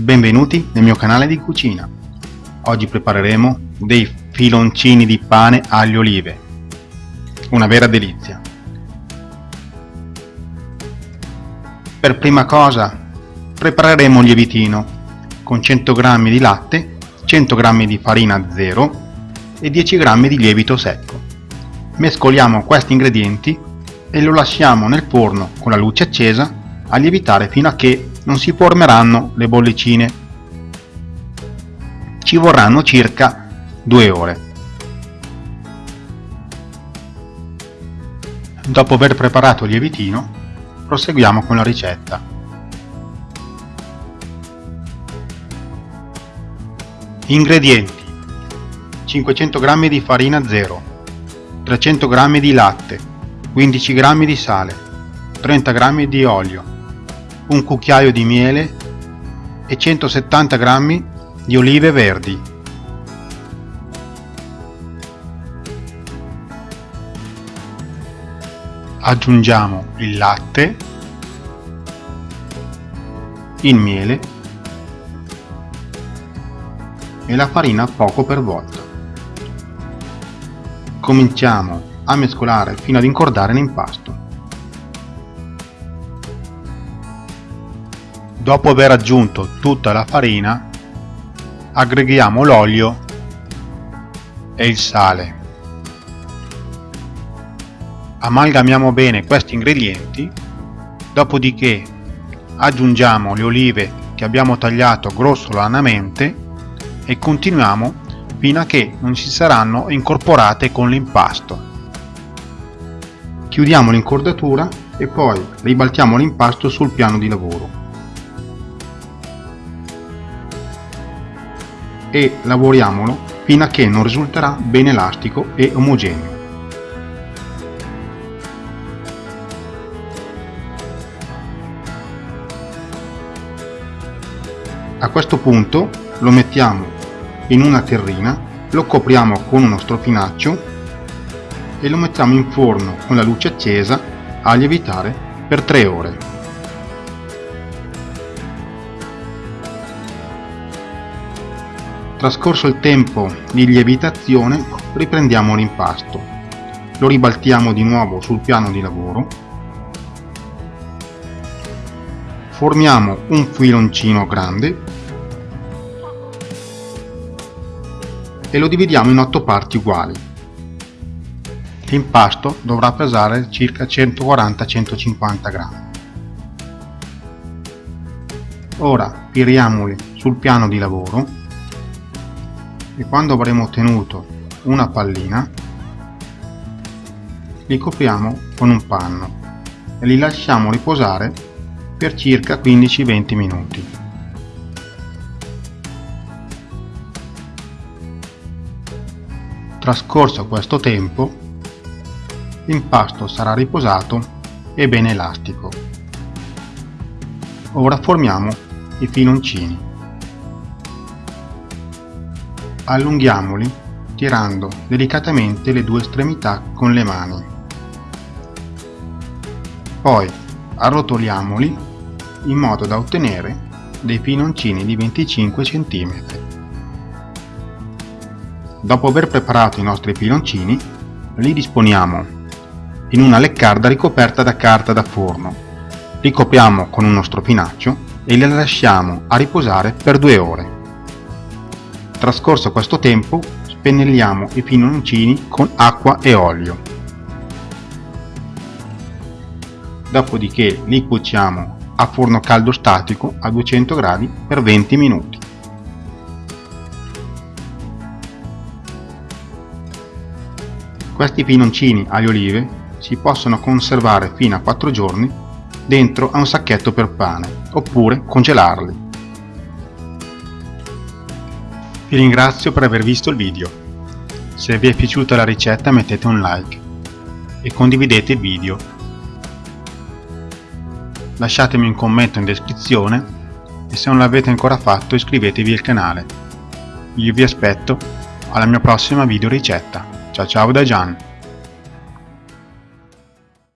Benvenuti nel mio canale di cucina. Oggi prepareremo dei filoncini di pane alle olive. Una vera delizia. Per prima cosa prepareremo il lievitino con 100 g di latte, 100 g di farina zero e 10 g di lievito secco. Mescoliamo questi ingredienti e lo lasciamo nel forno con la luce accesa a lievitare fino a che non si formeranno le bollicine. Ci vorranno circa 2 ore. Dopo aver preparato il lievitino, proseguiamo con la ricetta. Ingredienti 500 g di farina 0 300 g di latte 15 g di sale 30 g di olio un cucchiaio di miele e 170 g di olive verdi. Aggiungiamo il latte, il miele e la farina poco per volta. Cominciamo a mescolare fino ad incordare l'impasto. Dopo aver aggiunto tutta la farina, aggreghiamo l'olio e il sale. Amalgamiamo bene questi ingredienti, dopodiché aggiungiamo le olive che abbiamo tagliato grossolanamente e continuiamo fino a che non si saranno incorporate con l'impasto. Chiudiamo l'incordatura e poi ribaltiamo l'impasto sul piano di lavoro. E lavoriamolo fino a che non risulterà ben elastico e omogeneo. A questo punto lo mettiamo in una terrina, lo copriamo con uno strofinaccio e lo mettiamo in forno con la luce accesa a lievitare per 3 ore. Trascorso il tempo di lievitazione riprendiamo l'impasto. Lo ribaltiamo di nuovo sul piano di lavoro. Formiamo un filoncino grande e lo dividiamo in 8 parti uguali. L'impasto dovrà pesare circa 140-150 grammi. Ora piriamoli sul piano di lavoro e quando avremo ottenuto una pallina li copriamo con un panno e li lasciamo riposare per circa 15-20 minuti. Trascorso questo tempo, l'impasto sarà riposato e ben elastico. Ora formiamo i filoncini allunghiamoli tirando delicatamente le due estremità con le mani. Poi arrotoliamoli in modo da ottenere dei pinoncini di 25 cm. Dopo aver preparato i nostri pinoncini, li disponiamo in una leccarda ricoperta da carta da forno. Li copriamo con uno strofinaccio e li lasciamo a riposare per due ore. Trascorso questo tempo, spennelliamo i pinoncini con acqua e olio. Dopodiché li cuociamo a forno caldo statico a 200 gradi per 20 minuti. Questi pinoncini alle olive si possono conservare fino a 4 giorni dentro a un sacchetto per pane oppure congelarli. Vi ringrazio per aver visto il video. Se vi è piaciuta la ricetta mettete un like e condividete il video. Lasciatemi un commento in descrizione e se non l'avete ancora fatto iscrivetevi al canale. Io vi aspetto alla mia prossima video ricetta. Ciao ciao da Gian!